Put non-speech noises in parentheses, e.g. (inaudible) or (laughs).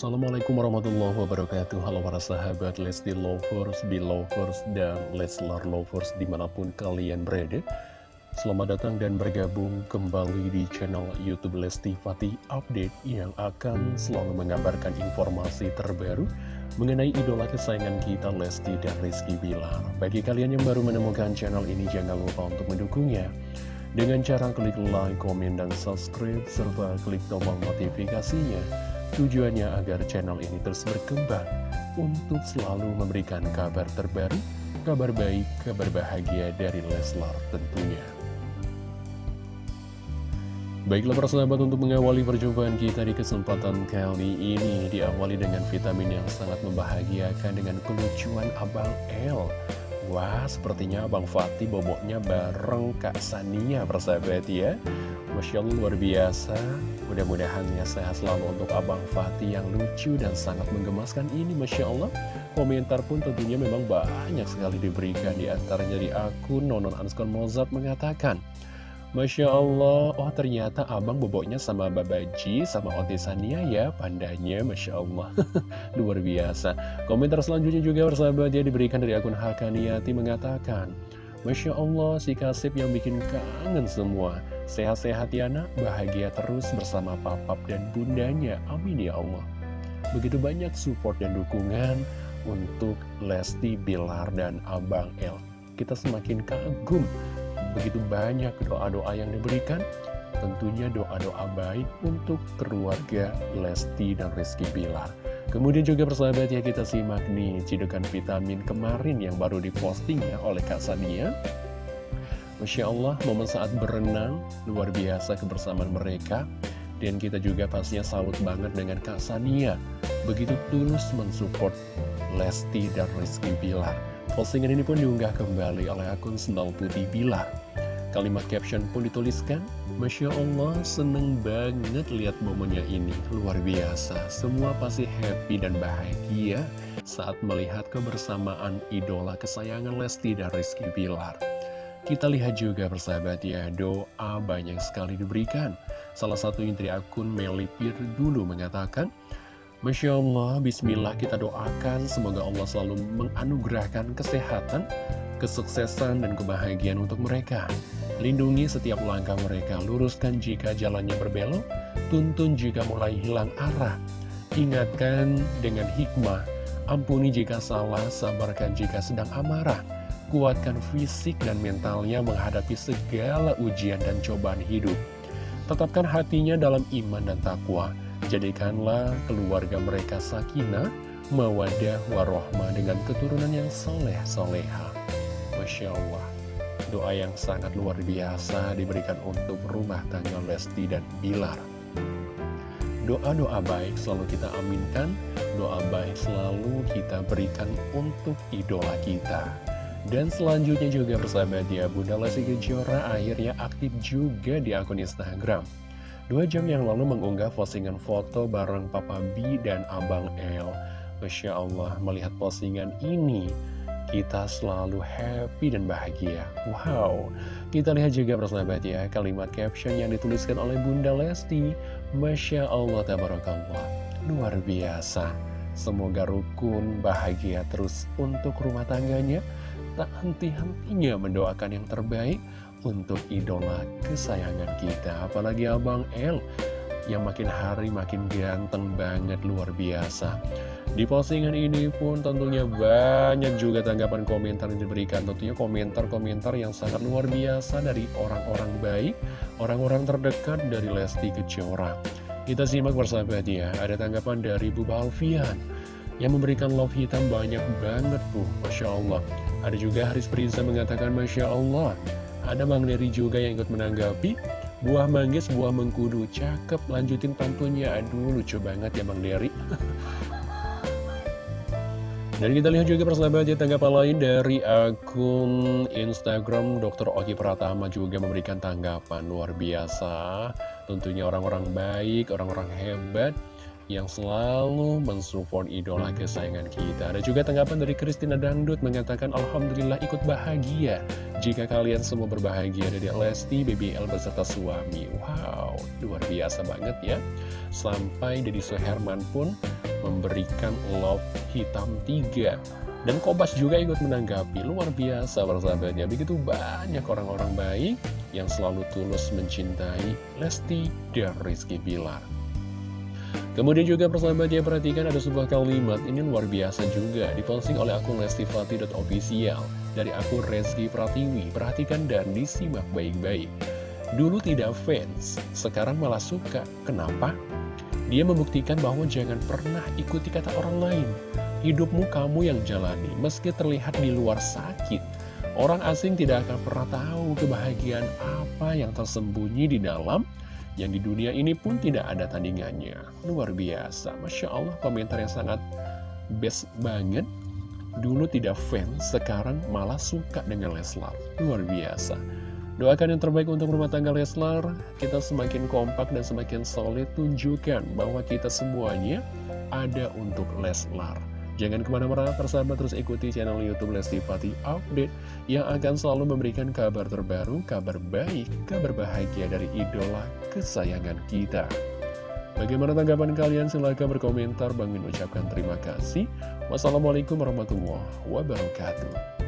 Assalamualaikum warahmatullahi wabarakatuh. Halo para sahabat Lesti Lovers, Belovers, dan Leslar Lovers di mana pun kalian berada. Selamat datang dan bergabung kembali di channel Youtube Lesti Fatih Update Yang akan selalu mengabarkan informasi terbaru Mengenai idola kesayangan kita Lesti dan Rizky Bilar. Bagi kalian yang baru menemukan channel ini jangan lupa untuk mendukungnya. Dengan cara klik like, komen, dan subscribe, serta klik tombol notifikasinya Tujuannya agar channel ini terus berkembang untuk selalu memberikan kabar terbaru, kabar baik, kabar bahagia dari Leslar tentunya. Baiklah para sahabat untuk mengawali perjumpaan kita di kesempatan kali ini Diawali dengan vitamin yang sangat membahagiakan dengan kelucuan Abang L Wah sepertinya Abang Fatih boboknya bareng Kak Sania persahabat ya Masya Allah luar biasa Mudah-mudahan ya sehat selalu untuk Abang Fatih yang lucu dan sangat menggemaskan ini Masya Allah Komentar pun tentunya memang banyak sekali diberikan Di antaranya di akun Nonon Anskon Mozart mengatakan Masya Allah, oh ternyata abang boboknya sama Babaji, sama Otisania ya, pandanya Masya Allah. (laughs) Luar biasa. Komentar selanjutnya juga bersahabat ya diberikan dari akun Hakaniati mengatakan, Masya Allah, si Kasip yang bikin kangen semua. Sehat-sehat ya nak, bahagia terus bersama papap dan bundanya. Amin ya Allah. Begitu banyak support dan dukungan untuk Lesti, Bilar, dan Abang El. Kita semakin kagum begitu banyak doa-doa yang diberikan tentunya doa-doa baik untuk keluarga Lesti dan Rizky Bilar kemudian juga persahabat ya kita simak nih cidukan vitamin kemarin yang baru diposting ya oleh Kak Sania. Masya Allah momen saat berenang luar biasa kebersamaan mereka. Dan kita juga pastinya salut banget dengan Kak Sania. Begitu tulus mensupport Lesti dan Rizky Bilar Postingan ini pun diunggah kembali oleh akun Sendal Putih Bilar. Kalimat caption pun dituliskan, Masya Allah seneng banget lihat momennya ini, luar biasa. Semua pasti happy dan bahagia saat melihat kebersamaan idola kesayangan Lesti dan Rizky Bilar. Kita lihat juga persahabat ya, doa banyak sekali diberikan. Salah satu dari akun Melipir dulu mengatakan, Masya Allah, Bismillah kita doakan semoga Allah selalu menganugerahkan kesehatan, kesuksesan, dan kebahagiaan untuk mereka. Lindungi setiap langkah mereka, luruskan jika jalannya berbelok, tuntun jika mulai hilang arah. Ingatkan dengan hikmah, ampuni jika salah, sabarkan jika sedang amarah. Kuatkan fisik dan mentalnya menghadapi segala ujian dan cobaan hidup. Tetapkan hatinya dalam iman dan takwa Jadikanlah keluarga mereka sakinah, mawadah, warohmah dengan keturunan yang soleh soleha. Masya Allah, doa yang sangat luar biasa diberikan untuk rumah tangga Lesti dan Bilar. Doa-doa baik selalu kita aminkan, doa baik selalu kita berikan untuk idola kita. Dan selanjutnya juga persahabat ya, Bunda Lesti Kejora akhirnya aktif juga di akun Instagram. Dua jam yang lalu mengunggah postingan foto bareng Papa B dan Abang L. Masya Allah, melihat postingan ini, kita selalu happy dan bahagia. Wow, kita lihat juga persahabat ya, kalimat caption yang dituliskan oleh Bunda Lesti. Masya Allah, tabarakallah. Luar biasa. Semoga rukun, bahagia terus untuk rumah tangganya. Tak henti-hentinya mendoakan yang terbaik untuk idola kesayangan kita. Apalagi Abang L yang makin hari makin ganteng banget luar biasa. Di postingan ini pun tentunya banyak juga tanggapan komentar yang diberikan. Tentunya komentar-komentar yang sangat luar biasa dari orang-orang baik Orang-orang terdekat dari Lesti Kejora. Kita simak bersahabat ya Ada tanggapan dari Bu Balfian Yang memberikan love hitam banyak banget Bu. Masya Allah. Ada juga Haris Prinsa mengatakan Masya Allah ada Bang Dery juga yang ikut menanggapi. Buah manggis, buah mengkudu. Cakep, lanjutin pantunnya. Aduh, lucu banget ya Bang Dery (laughs) Dan kita lihat juga persahabat ya tanggapan lain dari akun Instagram Dr. Oki Pratama juga memberikan tanggapan luar biasa. Tentunya orang-orang baik, orang-orang hebat yang selalu mensupport idola kesayangan kita. Ada juga tanggapan dari Christina Dangdut mengatakan Alhamdulillah ikut bahagia jika kalian semua berbahagia dari Lesti, BBL beserta suami. Wow, luar biasa banget ya. Sampai Deddy Suherman pun memberikan love hitam tiga. Dan Kobas juga ikut menanggapi, luar biasa persahabatnya. Begitu banyak orang-orang baik yang selalu tulus mencintai Lesti dan Rizky Bilar. Kemudian juga persahabatnya perhatikan ada sebuah kalimat ini luar biasa juga diposting oleh akun lestifati.official dari akun Reski Pratiwi. Perhatikan dan disimak baik-baik. Dulu tidak fans, sekarang malah suka. Kenapa? Dia membuktikan bahwa jangan pernah ikuti kata orang lain. Hidupmu kamu yang jalani, meski terlihat di luar sakit. Orang asing tidak akan pernah tahu kebahagiaan apa yang tersembunyi di dalam yang di dunia ini pun tidak ada tandingannya. Luar biasa, Masya Allah komentar yang sangat best banget. Dulu tidak fans, sekarang malah suka dengan Leslar. Luar biasa. Doakan yang terbaik untuk rumah tangga Leslar, kita semakin kompak dan semakin solid, tunjukkan bahwa kita semuanya ada untuk Leslar. Jangan ke mana-mana, persahabat terus ikuti channel Youtube Lesti Fati Update yang akan selalu memberikan kabar terbaru, kabar baik, kabar bahagia dari idola kesayangan kita. Bagaimana tanggapan kalian? Silahkan berkomentar. Bang Min ucapkan terima kasih. Wassalamualaikum warahmatullahi wabarakatuh.